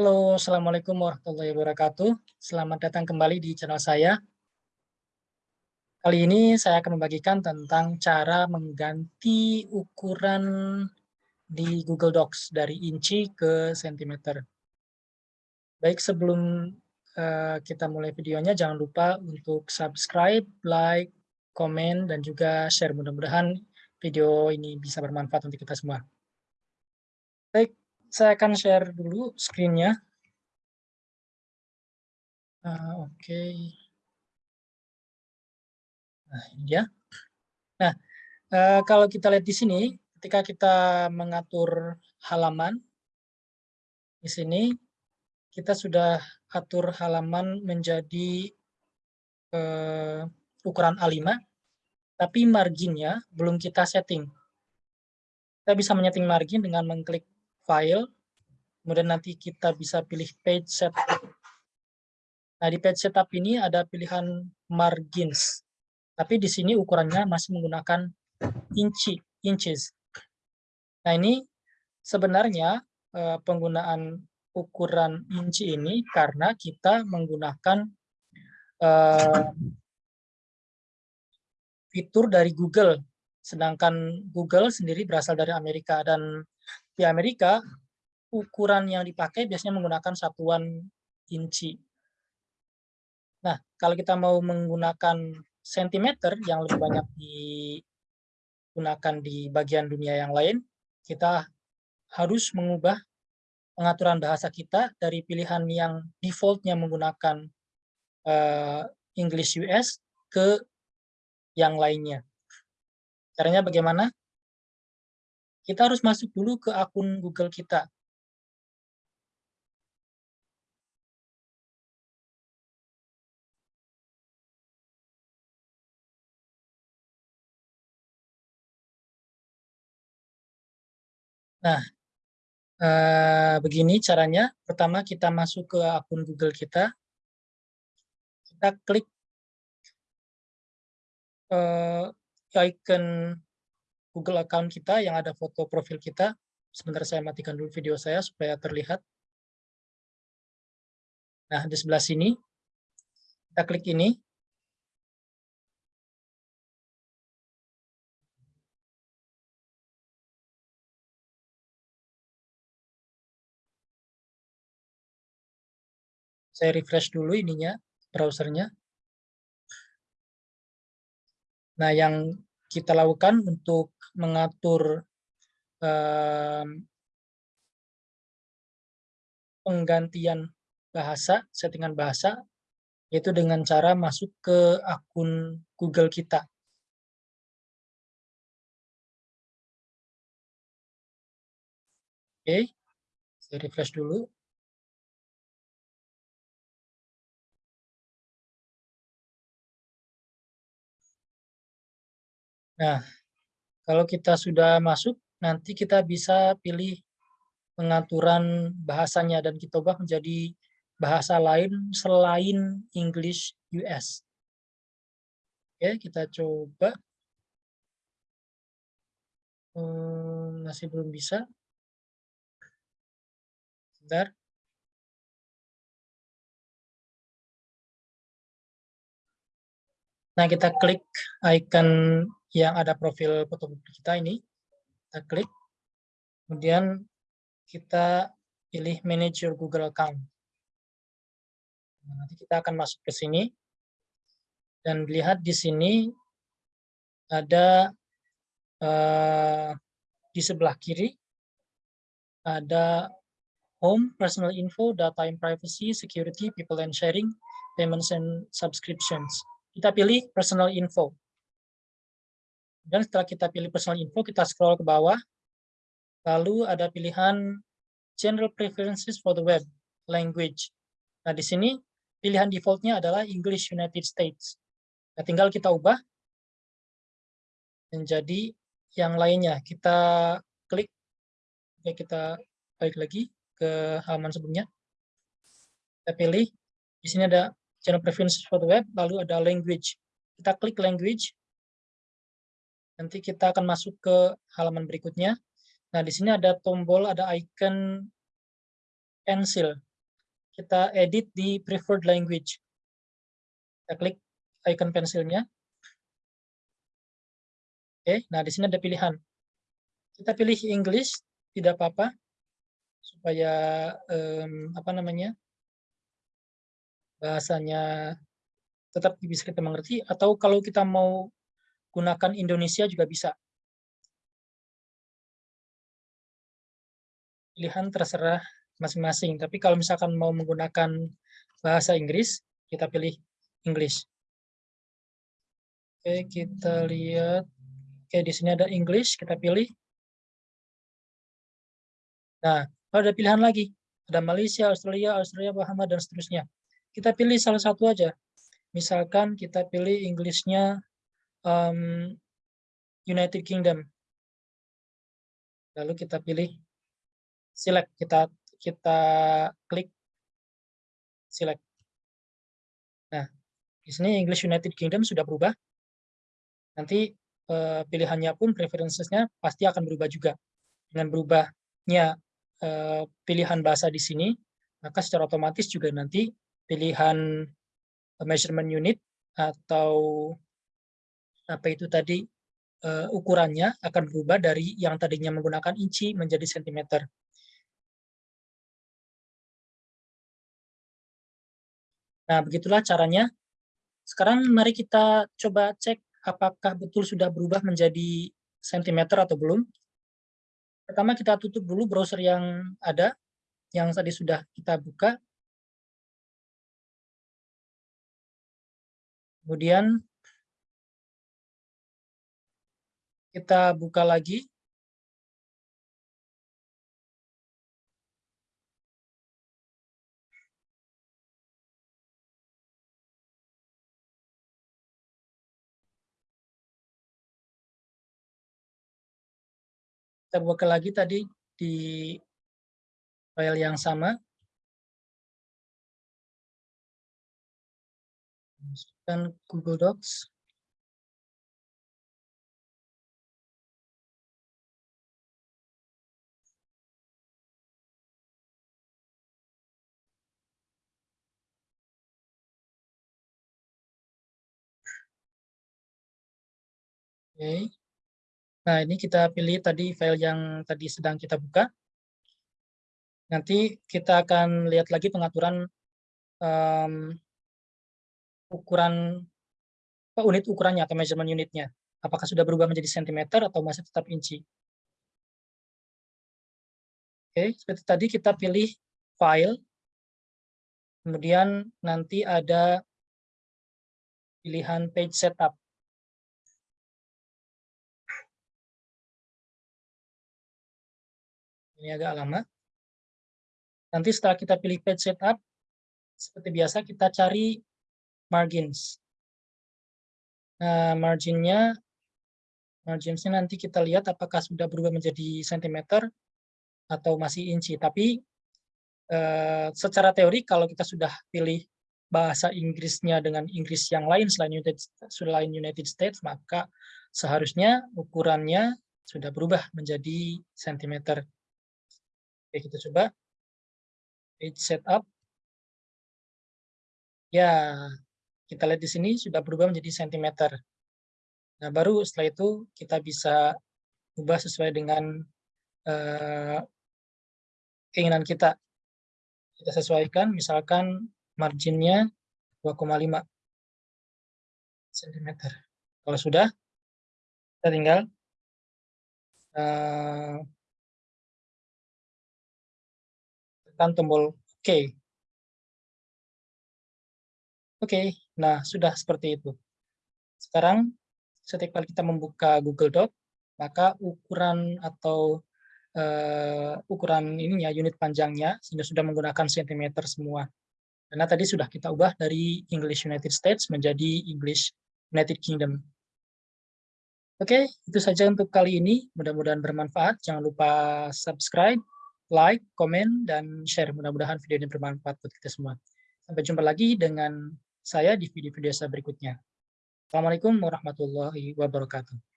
Halo, Assalamualaikum warahmatullahi wabarakatuh. Selamat datang kembali di channel saya. Kali ini saya akan membagikan tentang cara mengganti ukuran di Google Docs dari inci ke sentimeter. Baik, sebelum uh, kita mulai videonya, jangan lupa untuk subscribe, like, komen, dan juga share. Mudah-mudahan video ini bisa bermanfaat untuk kita semua. Baik, saya akan share dulu screen-nya. Uh, Oke. Okay. Nah, ini. Nah, uh, kalau kita lihat di sini, ketika kita mengatur halaman, di sini kita sudah atur halaman menjadi uh, ukuran A5, tapi marginnya belum kita setting. Kita bisa menyeting margin dengan mengklik file, kemudian nanti kita bisa pilih page setup. Nah, di page setup ini ada pilihan margins, tapi di sini ukurannya masih menggunakan inci, inches. Nah, ini sebenarnya eh, penggunaan ukuran inci ini karena kita menggunakan eh, fitur dari Google, sedangkan Google sendiri berasal dari Amerika dan di Amerika, ukuran yang dipakai biasanya menggunakan satuan inci. Nah, kalau kita mau menggunakan sentimeter yang lebih banyak digunakan di bagian dunia yang lain, kita harus mengubah pengaturan bahasa kita dari pilihan yang defaultnya menggunakan uh, English US ke yang lainnya. Caranya bagaimana? Kita harus masuk dulu ke akun Google kita. Nah, eh, begini caranya. Pertama kita masuk ke akun Google kita. Kita klik eh, icon Google account kita yang ada foto profil kita. Sebentar saya matikan dulu video saya supaya terlihat. Nah, di sebelah sini, kita klik ini. Saya refresh dulu ininya, browsernya. Nah, yang kita lakukan untuk mengatur penggantian bahasa, settingan bahasa, yaitu dengan cara masuk ke akun Google kita. Oke, saya refresh dulu. Nah, kalau kita sudah masuk, nanti kita bisa pilih pengaturan bahasanya dan kita ubah menjadi bahasa lain selain English US. Oke, kita coba. Hmm, masih belum bisa. Sebentar. Nah, kita klik icon yang ada profil foto kita ini, kita klik, kemudian kita pilih manage your Google account. Nah, nanti kita akan masuk ke sini, dan lihat di sini ada uh, di sebelah kiri, ada home, personal info, data and privacy, security, people and sharing, payments and subscriptions. Kita pilih personal info. Dan setelah kita pilih personal info, kita scroll ke bawah. Lalu ada pilihan general preferences for the web language. Nah, di sini pilihan defaultnya adalah English United States. Nah, tinggal kita ubah menjadi yang lainnya. Kita klik, ya kita balik lagi ke halaman sebelumnya. Kita pilih, di sini ada general preferences for the web, lalu ada language. Kita klik language, Nanti kita akan masuk ke halaman berikutnya. Nah, di sini ada tombol, ada icon pencil. kita edit di preferred language. Kita klik icon pensilnya. Oke, nah di sini ada pilihan. Kita pilih English, tidak apa-apa, supaya um, apa namanya bahasanya tetap bisa kita mengerti. Atau kalau kita mau gunakan Indonesia juga bisa. Pilihan terserah masing-masing. Tapi kalau misalkan mau menggunakan bahasa Inggris, kita pilih English. Oke, kita lihat. Oke, di sini ada English, kita pilih. Nah, ada pilihan lagi. Ada Malaysia, Australia, Australia, Bahama, dan seterusnya. Kita pilih salah satu aja. Misalkan kita pilih English-nya um, United Kingdom. Lalu kita pilih select, kita kita klik select. Nah, di sini English United Kingdom sudah berubah. Nanti uh, pilihannya pun preferences-nya pasti akan berubah juga. Dengan berubahnya uh, pilihan bahasa di sini, maka secara otomatis juga nanti pilihan measurement unit atau apa itu tadi uh, ukurannya akan berubah dari yang tadinya menggunakan inci menjadi sentimeter. Nah, begitulah caranya. Sekarang mari kita coba cek apakah betul sudah berubah menjadi sentimeter atau belum. Pertama kita tutup dulu browser yang ada, yang tadi sudah kita buka. Kemudian kita buka lagi kita buka lagi tadi di file yang sama. Masukkan Google Docs. Okay. Nah, ini kita pilih tadi file yang tadi sedang kita buka. Nanti kita akan lihat lagi pengaturan um, ukuran unit ukurannya atau measurement unitnya. Apakah sudah berubah menjadi sentimeter atau masih tetap inci. Oke, seperti tadi kita pilih file, kemudian nanti ada pilihan page setup. Ini agak lama. Nanti setelah kita pilih page setup, seperti biasa kita cari margins. Nah, marginnya, marginsnya nanti kita lihat apakah sudah berubah menjadi sentimeter atau masih inci. Tapi eh, secara teori kalau kita sudah pilih bahasa Inggrisnya dengan Inggris yang lain selain United, selain United States, maka seharusnya ukurannya sudah berubah menjadi sentimeter. Oke, kita coba. Page setup. Ya, kita lihat di sini sudah berubah menjadi sentimeter. Nah, baru setelah itu kita bisa ubah sesuai dengan uh, keinginan kita. Kita sesuaikan, misalkan marginnya 2,5 cm. Kalau sudah, kita tinggal uh, tekan tombol OK. Oke, nah sudah seperti itu. Sekarang setiap kali kita membuka Google Doc, maka ukuran atau uh, ukuran ininya unit panjangnya sudah sudah menggunakan sentimeter semua. Karena tadi sudah kita ubah dari English United States menjadi English United Kingdom. Oke, itu saja untuk kali ini. Mudah-mudahan bermanfaat. Jangan lupa subscribe, like, komen, dan share. Mudah-mudahan video ini bermanfaat buat kita semua. Sampai jumpa lagi dengan saya di video-video saya berikutnya. Assalamualaikum warahmatullahi wabarakatuh.